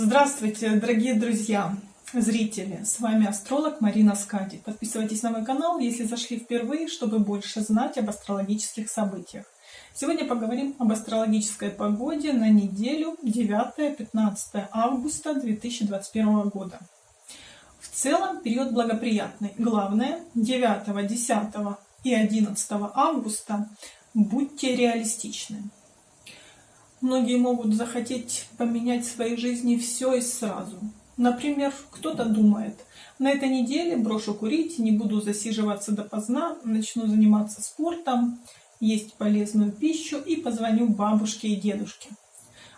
Здравствуйте, дорогие друзья, зрители! С вами астролог Марина Скади. Подписывайтесь на мой канал, если зашли впервые, чтобы больше знать об астрологических событиях. Сегодня поговорим об астрологической погоде на неделю 9-15 августа 2021 года. В целом период благоприятный. Главное, 9, 10 и 11 августа будьте реалистичны. Многие могут захотеть поменять в своей жизни все и сразу. Например, кто-то думает, на этой неделе брошу курить, не буду засиживаться допоздна, начну заниматься спортом, есть полезную пищу и позвоню бабушке и дедушке.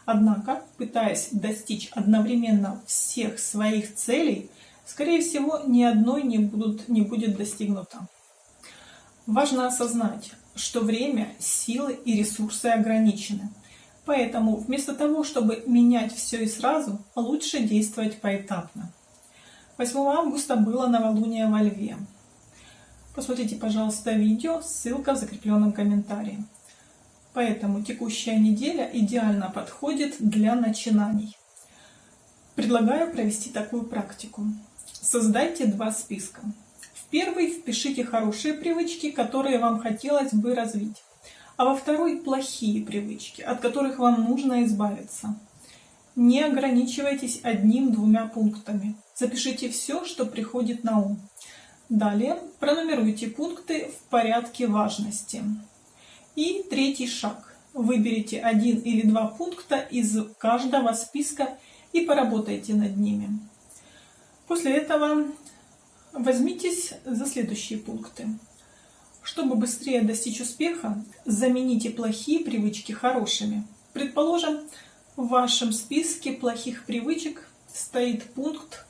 Однако, пытаясь достичь одновременно всех своих целей, скорее всего, ни одной не, будут, не будет достигнуто. Важно осознать, что время, силы и ресурсы ограничены. Поэтому вместо того, чтобы менять все и сразу, лучше действовать поэтапно. 8 августа было новолуние во Льве. Посмотрите, пожалуйста, видео, ссылка в закрепленном комментарии. Поэтому текущая неделя идеально подходит для начинаний. Предлагаю провести такую практику. Создайте два списка. В первый впишите хорошие привычки, которые вам хотелось бы развить а во второй плохие привычки, от которых вам нужно избавиться. Не ограничивайтесь одним-двумя пунктами. Запишите все, что приходит на ум. Далее пронумеруйте пункты в порядке важности. И третий шаг. Выберите один или два пункта из каждого списка и поработайте над ними. После этого возьмитесь за следующие пункты. Чтобы быстрее достичь успеха, замените плохие привычки хорошими. Предположим, в вашем списке плохих привычек стоит пункт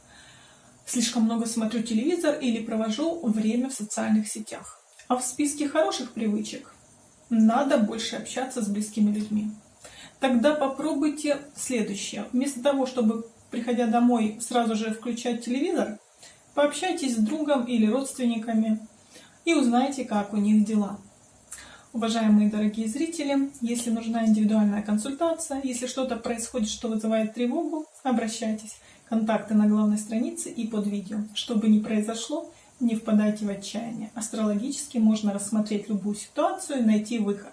«Слишком много смотрю телевизор» или «Провожу время в социальных сетях». А в списке хороших привычек «Надо больше общаться с близкими людьми». Тогда попробуйте следующее. Вместо того, чтобы, приходя домой, сразу же включать телевизор, пообщайтесь с другом или родственниками, и узнайте, как у них дела. Уважаемые дорогие зрители, если нужна индивидуальная консультация, если что-то происходит, что вызывает тревогу, обращайтесь. Контакты на главной странице и под видео. Что бы ни произошло, не впадайте в отчаяние. Астрологически можно рассмотреть любую ситуацию и найти выход.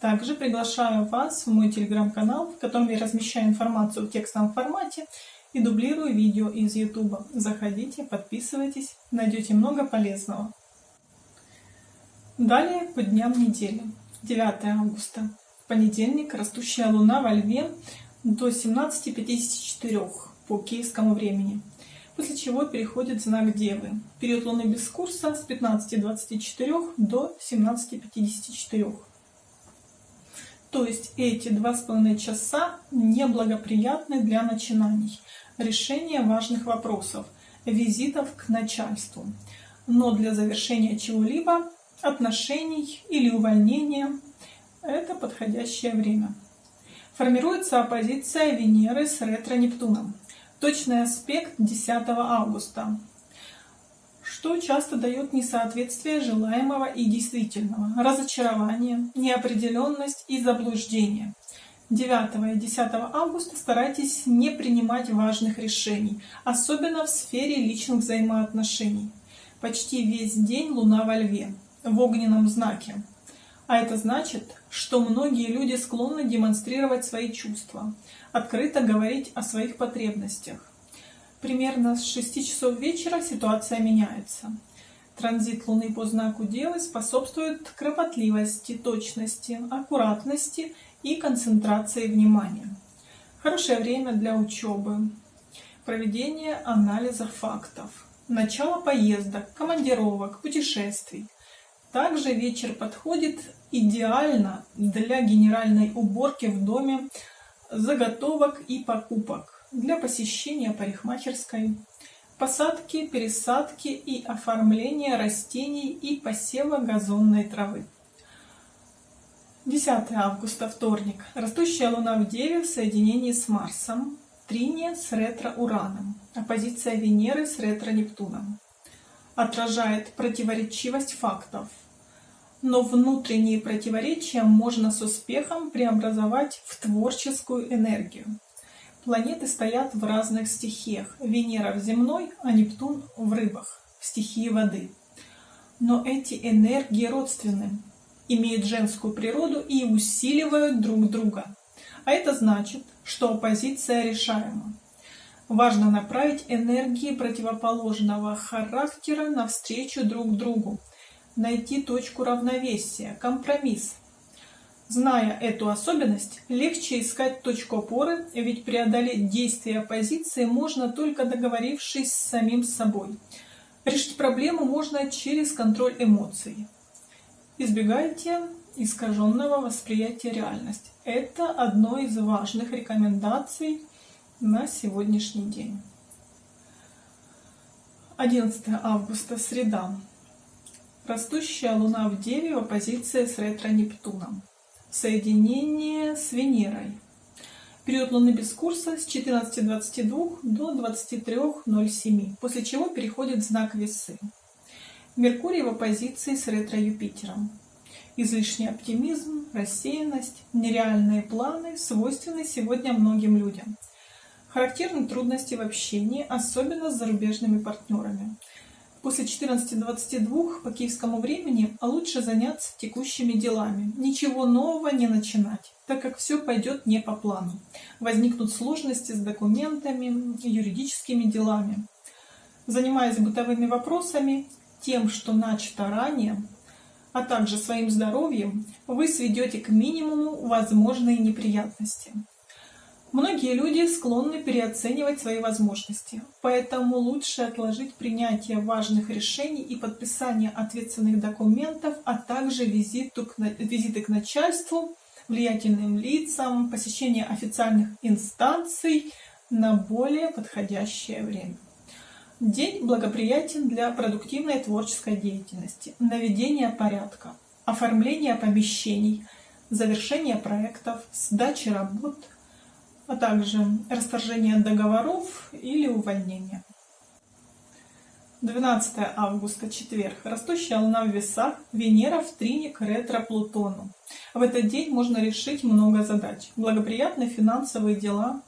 Также приглашаю вас в мой телеграм-канал, в котором я размещаю информацию в текстовом формате и дублирую видео из YouTube. Заходите, подписывайтесь, найдете много полезного. Далее по дням недели. 9 августа. Понедельник. Растущая луна во льве до 17.54 по киевскому времени. После чего переходит знак Девы. Период луны без курса с 15.24 до 17.54. То есть эти два с половиной часа неблагоприятны для начинаний, решения важных вопросов, визитов к начальству. Но для завершения чего-либо отношений или увольнения – это подходящее время. Формируется оппозиция Венеры с ретро-Нептуном. Точный аспект 10 августа, что часто дает несоответствие желаемого и действительного, разочарование, неопределенность и заблуждение. 9 и 10 августа старайтесь не принимать важных решений, особенно в сфере личных взаимоотношений. Почти весь день Луна во Льве в огненном знаке. А это значит, что многие люди склонны демонстрировать свои чувства, открыто говорить о своих потребностях. Примерно с 6 часов вечера ситуация меняется. Транзит Луны по знаку Девы способствует кропотливости, точности, аккуратности и концентрации внимания. Хорошее время для учебы, проведения анализа фактов, начало поездок, командировок, путешествий – также вечер подходит идеально для генеральной уборки в доме, заготовок и покупок, для посещения парикмахерской, посадки, пересадки и оформления растений и посева газонной травы. 10 августа, вторник. Растущая Луна в Деве в соединении с Марсом, триния с ретро-Ураном, оппозиция Венеры с ретро-Нептуном отражает противоречивость фактов, но внутренние противоречия можно с успехом преобразовать в творческую энергию. Планеты стоят в разных стихиях. Венера в земной, а Нептун в рыбах, в стихии воды. Но эти энергии родственны, имеют женскую природу и усиливают друг друга. А это значит, что оппозиция решаема. Важно направить энергии противоположного характера навстречу друг другу, найти точку равновесия, компромисс. Зная эту особенность, легче искать точку опоры, ведь преодолеть действия оппозиции можно только договорившись с самим собой. Решить проблему можно через контроль эмоций. Избегайте искаженного восприятия реальности. Это одно из важных рекомендаций на сегодняшний день. 11 августа, среда. Растущая Луна в Деве в оппозиции с ретро-Нептуном. Соединение с Венерой. Период Луны без курса с 14.22 до 23.07, после чего переходит знак Весы. Меркурий в оппозиции с ретро-Юпитером. Излишний оптимизм, рассеянность, нереальные планы свойственны сегодня многим людям. Характерны трудности в общении, особенно с зарубежными партнерами. После 14.22 по киевскому времени лучше заняться текущими делами, ничего нового не начинать, так как все пойдет не по плану. Возникнут сложности с документами, юридическими делами. Занимаясь бытовыми вопросами, тем, что начато ранее, а также своим здоровьем, вы сведете к минимуму возможные неприятности. Многие люди склонны переоценивать свои возможности, поэтому лучше отложить принятие важных решений и подписание ответственных документов, а также визиту к, визиты к начальству, влиятельным лицам, посещение официальных инстанций на более подходящее время. День благоприятен для продуктивной творческой деятельности, наведения порядка, оформления помещений, завершения проектов, сдачи работ – а также расторжение договоров или увольнение. 12 августа, четверг. Растущая луна в весах, Венера в трине к ретро-Плутону. В этот день можно решить много задач. Благоприятные финансовые дела,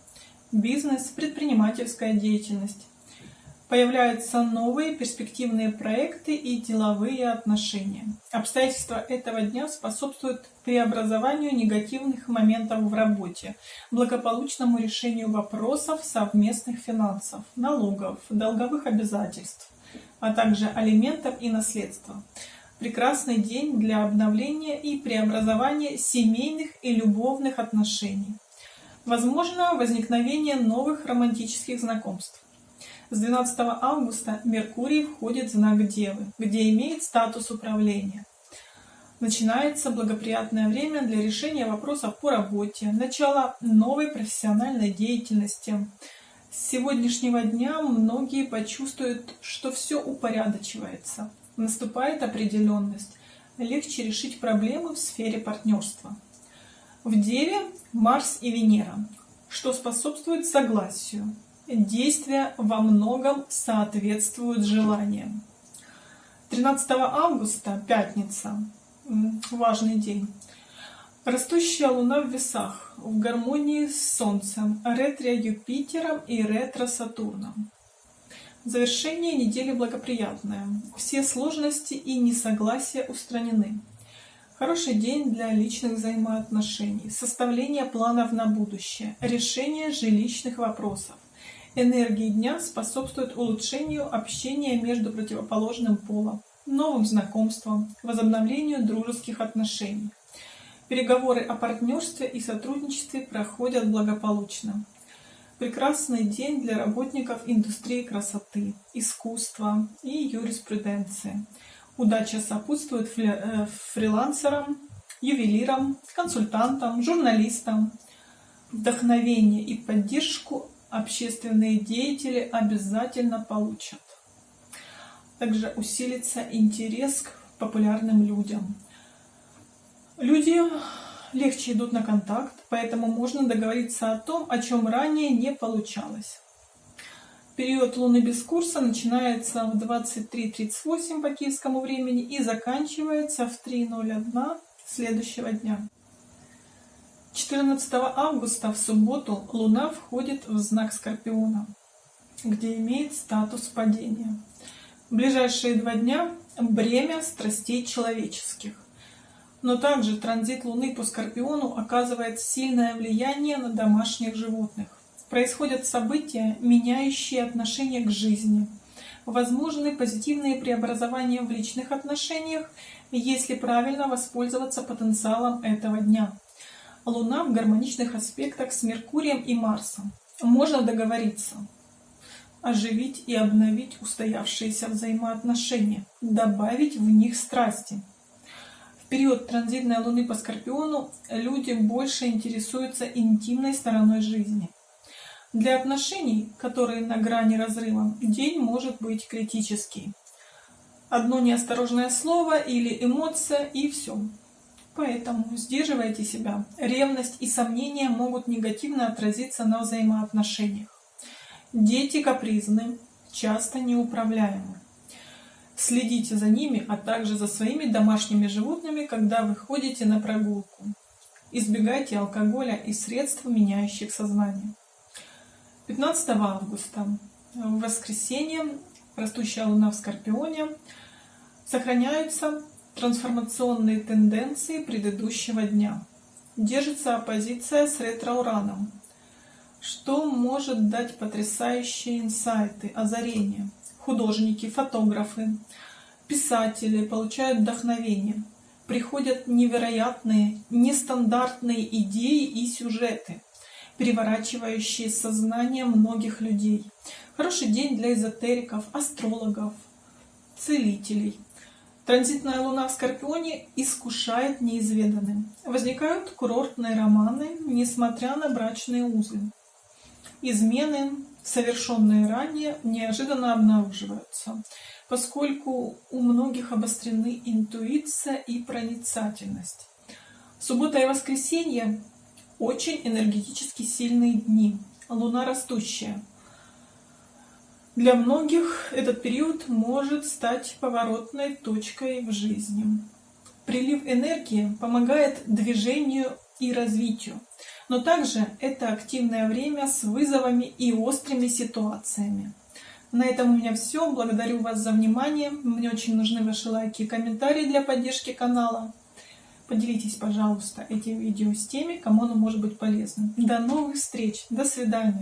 бизнес, предпринимательская деятельность. Появляются новые перспективные проекты и деловые отношения. Обстоятельства этого дня способствуют преобразованию негативных моментов в работе, благополучному решению вопросов совместных финансов, налогов, долговых обязательств, а также алиментов и наследства. Прекрасный день для обновления и преобразования семейных и любовных отношений. Возможно возникновение новых романтических знакомств. С 12 августа Меркурий входит в знак Девы, где имеет статус управления. Начинается благоприятное время для решения вопросов по работе, начало новой профессиональной деятельности. С сегодняшнего дня многие почувствуют, что все упорядочивается, наступает определенность, легче решить проблемы в сфере партнерства. В Деве Марс и Венера, что способствует согласию, действия во многом соответствуют желаниям. 13 августа, пятница, важный день. Растущая Луна в весах, в гармонии с Солнцем, ретро Юпитером и ретро Сатурном. Завершение недели благоприятное. Все сложности и несогласия устранены. Хороший день для личных взаимоотношений, составления планов на будущее, решение жилищных вопросов. Энергии дня способствуют улучшению общения между противоположным полом, новым знакомствам, возобновлению дружеских отношений. Переговоры о партнерстве и сотрудничестве проходят благополучно. Прекрасный день для работников индустрии красоты, искусства и юриспруденции. Удача сопутствует э, фрилансерам, ювелирам, консультантам, журналистам. Вдохновение и поддержку общественные деятели обязательно получат. Также усилится интерес к популярным людям. Люди легче идут на контакт, поэтому можно договориться о том, о чем ранее не получалось. Период Луны без курса начинается в 23.38 по киевскому времени и заканчивается в 3.01 следующего дня. 14 августа в субботу Луна входит в знак Скорпиона, где имеет статус падения. В ближайшие два дня бремя страстей человеческих. Но также транзит Луны по Скорпиону оказывает сильное влияние на домашних животных. Происходят события, меняющие отношение к жизни. Возможны позитивные преобразования в личных отношениях, если правильно воспользоваться потенциалом этого дня. Луна в гармоничных аспектах с Меркурием и Марсом. Можно договориться, оживить и обновить устоявшиеся взаимоотношения, добавить в них страсти. В период транзитной Луны по Скорпиону люди больше интересуются интимной стороной жизни. Для отношений, которые на грани разрыва, день может быть критический. Одно неосторожное слово или эмоция и все. Поэтому сдерживайте себя. Ревность и сомнения могут негативно отразиться на взаимоотношениях. Дети капризны, часто неуправляемы. Следите за ними, а также за своими домашними животными, когда вы ходите на прогулку. Избегайте алкоголя и средств, меняющих сознание. 15 августа, в воскресенье, растущая луна в Скорпионе, сохраняются трансформационные тенденции предыдущего дня. Держится оппозиция с ретро-ураном, что может дать потрясающие инсайты, озарения. Художники, фотографы, писатели получают вдохновение. Приходят невероятные, нестандартные идеи и сюжеты, переворачивающие сознание многих людей. Хороший день для эзотериков, астрологов, целителей – Транзитная луна в Скорпионе искушает неизведанным. Возникают курортные романы, несмотря на брачные узы. Измены, совершенные ранее, неожиданно обнаруживаются, поскольку у многих обострены интуиция и проницательность. Суббота и воскресенье – очень энергетически сильные дни. Луна растущая – для многих этот период может стать поворотной точкой в жизни. Прилив энергии помогает движению и развитию, но также это активное время с вызовами и острыми ситуациями. На этом у меня все. Благодарю вас за внимание. Мне очень нужны ваши лайки и комментарии для поддержки канала. Поделитесь, пожалуйста, этим видео с теми, кому оно может быть полезным. До новых встреч. До свидания.